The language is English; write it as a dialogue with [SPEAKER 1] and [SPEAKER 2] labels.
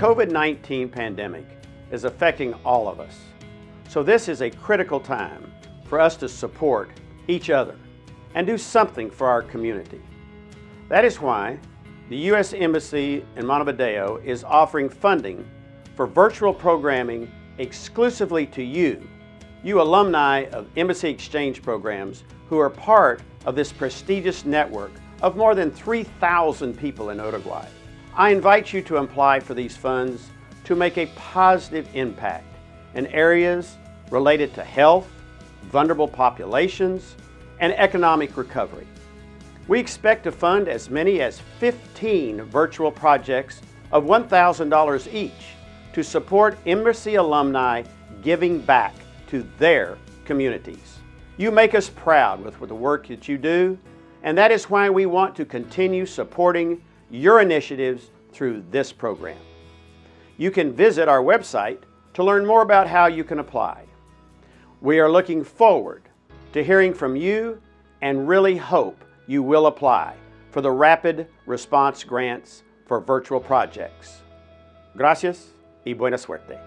[SPEAKER 1] COVID-19 pandemic is affecting all of us. So this is a critical time for us to support each other and do something for our community. That is why the U.S. Embassy in Montevideo is offering funding for virtual programming exclusively to you, you alumni of Embassy Exchange programs who are part of this prestigious network of more than 3,000 people in Uruguay. I invite you to apply for these funds to make a positive impact in areas related to health, vulnerable populations, and economic recovery. We expect to fund as many as 15 virtual projects of $1,000 each to support Embassy alumni giving back to their communities. You make us proud with the work that you do, and that is why we want to continue supporting your initiatives through this program. You can visit our website to learn more about how you can apply. We are looking forward to hearing from you and really hope you will apply for the Rapid Response Grants for virtual projects. Gracias y buena suerte.